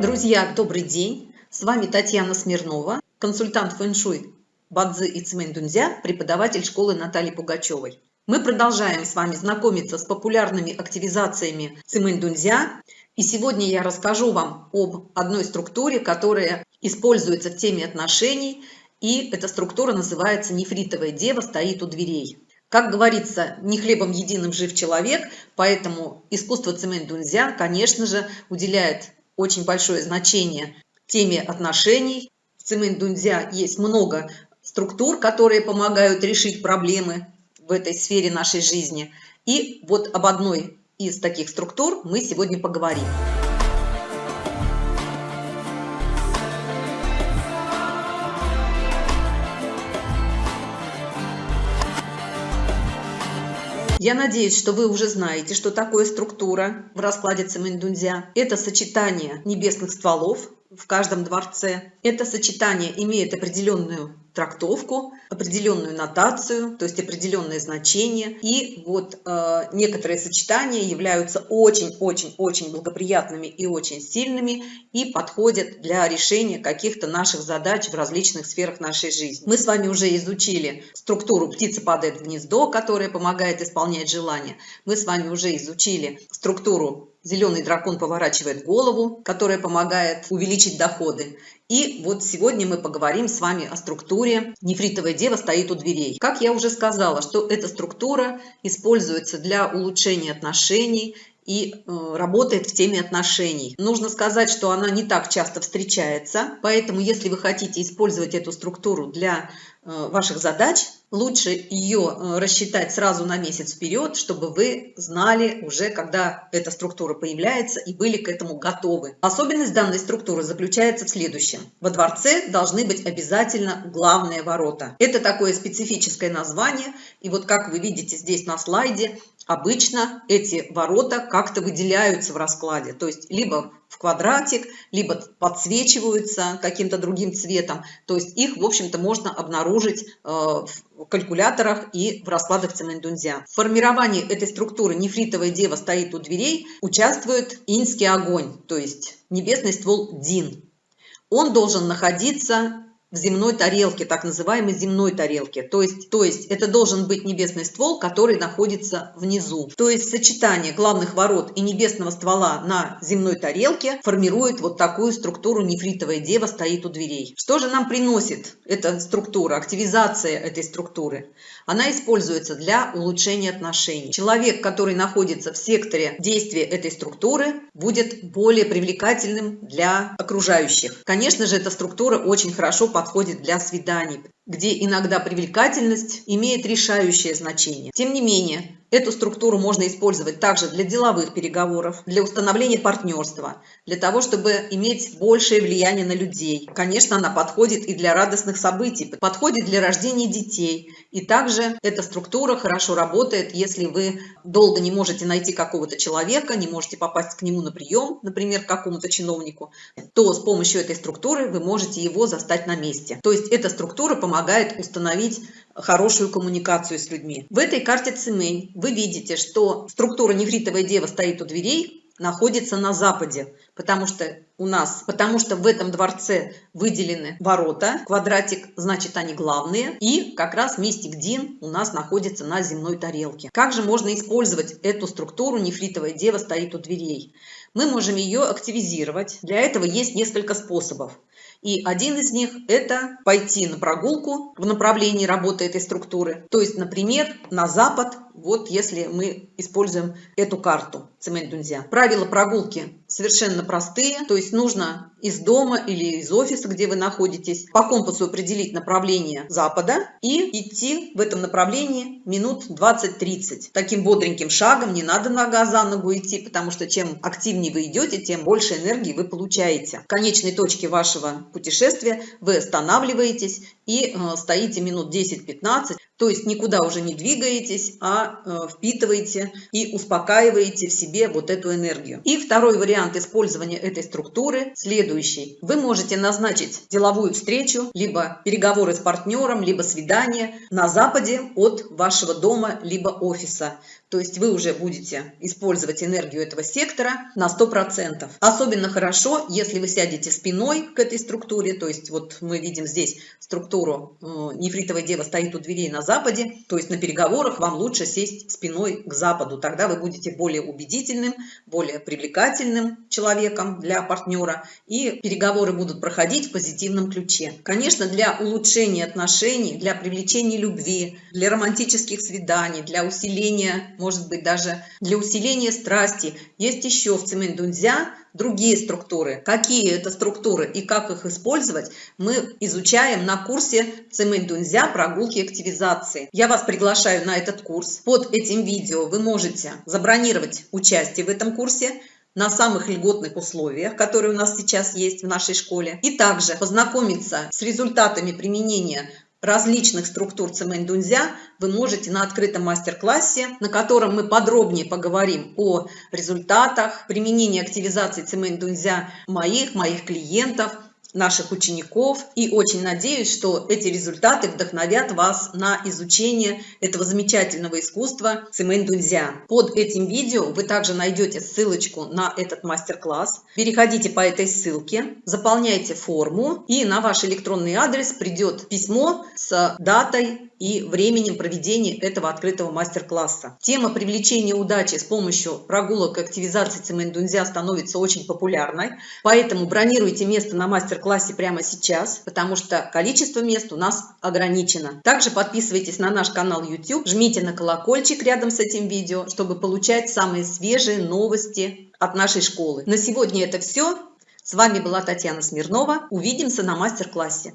Друзья, добрый день! С вами Татьяна Смирнова, консультант фэншуй Бадзи и Цмэнь преподаватель школы Натальи Пугачевой. Мы продолжаем с вами знакомиться с популярными активизациями Цимэнь И сегодня я расскажу вам об одной структуре, которая используется в теме отношений. И эта структура называется «Нефритовая дева стоит у дверей». Как говорится, не хлебом единым жив человек, поэтому искусство цемент дунзя, конечно же, уделяет очень большое значение теме отношений. В цемент дунзя есть много структур, которые помогают решить проблемы в этой сфере нашей жизни. И вот об одной из таких структур мы сегодня поговорим. Я надеюсь, что вы уже знаете, что такое структура в раскладе Цемендунзя. Это сочетание небесных стволов в каждом дворце. Это сочетание имеет определенную трактовку, определенную нотацию, то есть определенное значение. И вот э, некоторые сочетания являются очень-очень-очень благоприятными и очень сильными и подходят для решения каких-то наших задач в различных сферах нашей жизни. Мы с вами уже изучили структуру «птица падает в гнездо», которая помогает исполнять желания. Мы с вами уже изучили структуру Зеленый дракон поворачивает голову, которая помогает увеличить доходы. И вот сегодня мы поговорим с вами о структуре «Нефритовая дева стоит у дверей». Как я уже сказала, что эта структура используется для улучшения отношений и э, работает в теме отношений. Нужно сказать, что она не так часто встречается, поэтому если вы хотите использовать эту структуру для ваших задач, лучше ее э, рассчитать сразу на месяц вперед, чтобы вы знали уже, когда эта структура появляется и были к этому готовы. Особенность данной структуры заключается в следующем. Во дворце должны быть обязательно главные ворота. Это такое специфическое название. И вот как вы видите здесь на слайде, обычно эти ворота как-то выделяются в раскладе. То есть либо в квадратик, либо подсвечиваются каким-то другим цветом. То есть их, в общем-то, можно обнаружить э, в калькуляторах и в раскладах Цемендунзя. В формировании этой структуры нефритовая дева стоит у дверей, участвует инский огонь, то есть небесный ствол Дин. Он должен находиться в земной тарелке, так называемой земной тарелке. То есть, то есть это должен быть небесный ствол, который находится внизу. То есть сочетание главных ворот и небесного ствола на земной тарелке формирует вот такую структуру нефритовая дева стоит у дверей. Что же нам приносит эта структура, активизация этой структуры? Она используется для улучшения отношений. Человек, который находится в секторе действия этой структуры, будет более привлекательным для окружающих. Конечно же, эта структура очень хорошо подходит для свиданий, где иногда привлекательность имеет решающее значение. Тем не менее, эту структуру можно использовать также для деловых переговоров, для установления партнерства, для того, чтобы иметь большее влияние на людей. Конечно, она подходит и для радостных событий, подходит для рождения детей. И также эта структура хорошо работает, если вы долго не можете найти какого-то человека, не можете попасть к нему на прием, например, к какому-то чиновнику, то с помощью этой структуры вы можете его застать на месте. То есть эта структура помогает помогает установить хорошую коммуникацию с людьми. В этой карте Цимэнь вы видите, что структура нефритовой девы стоит у дверей, находится на западе, потому что у нас, потому что в этом дворце выделены ворота, квадратик, значит они главные, и как раз мистик Дин у нас находится на земной тарелке. Как же можно использовать эту структуру нефритовая дева стоит у дверей? Мы можем ее активизировать. Для этого есть несколько способов. И один из них – это пойти на прогулку в направлении работы этой структуры. То есть, например, на запад, вот если мы используем эту карту цемент дунзя. Правила прогулки совершенно простые, то есть нужно из дома или из офиса, где вы находитесь, по компасу определить направление запада и идти в этом направлении минут 20-30. Таким бодреньким шагом, не надо нога за ногу идти, потому что чем активнее вы идете, тем больше энергии вы получаете. В конечной точке вашего путешествия вы останавливаетесь и э, стоите минут 10-15, то есть никуда уже не двигаетесь, а э, впитываете и успокаиваете в себе вот эту энергию. И второй вариант использования этой структуры следующий. Вы можете назначить деловую встречу, либо переговоры с партнером, либо свидание на западе от вашего дома, либо офиса. то есть вы уже будете использовать энергию этого сектора на 100%. Особенно хорошо, если вы сядете спиной к этой структуре, то есть вот мы видим здесь структуру э, нефритовая дева стоит у дверей на то есть на переговорах вам лучше сесть спиной к западу, тогда вы будете более убедительным, более привлекательным человеком для партнера, и переговоры будут проходить в позитивном ключе. Конечно, для улучшения отношений, для привлечения любви, для романтических свиданий, для усиления может быть, даже для усиления страсти. Есть еще в дунзя другие структуры. Какие это структуры и как их использовать, мы изучаем на курсе цемент дунзя прогулки активизации. Я вас приглашаю на этот курс. Под этим видео вы можете забронировать участие в этом курсе на самых льготных условиях, которые у нас сейчас есть в нашей школе, и также познакомиться с результатами применения различных структур цемень-дунзя вы можете на открытом мастер-классе, на котором мы подробнее поговорим о результатах применения активизации цемень-дунзя моих, моих клиентов, наших учеников и очень надеюсь, что эти результаты вдохновят вас на изучение этого замечательного искусства цемень дунзя. Под этим видео вы также найдете ссылочку на этот мастер-класс. Переходите по этой ссылке, заполняйте форму и на ваш электронный адрес придет письмо с датой и временем проведения этого открытого мастер-класса. Тема привлечения удачи с помощью прогулок и активизации цемендунзя становится очень популярной, поэтому бронируйте место на мастер-классе прямо сейчас, потому что количество мест у нас ограничено. Также подписывайтесь на наш канал YouTube, жмите на колокольчик рядом с этим видео, чтобы получать самые свежие новости от нашей школы. На сегодня это все. С вами была Татьяна Смирнова. Увидимся на мастер-классе.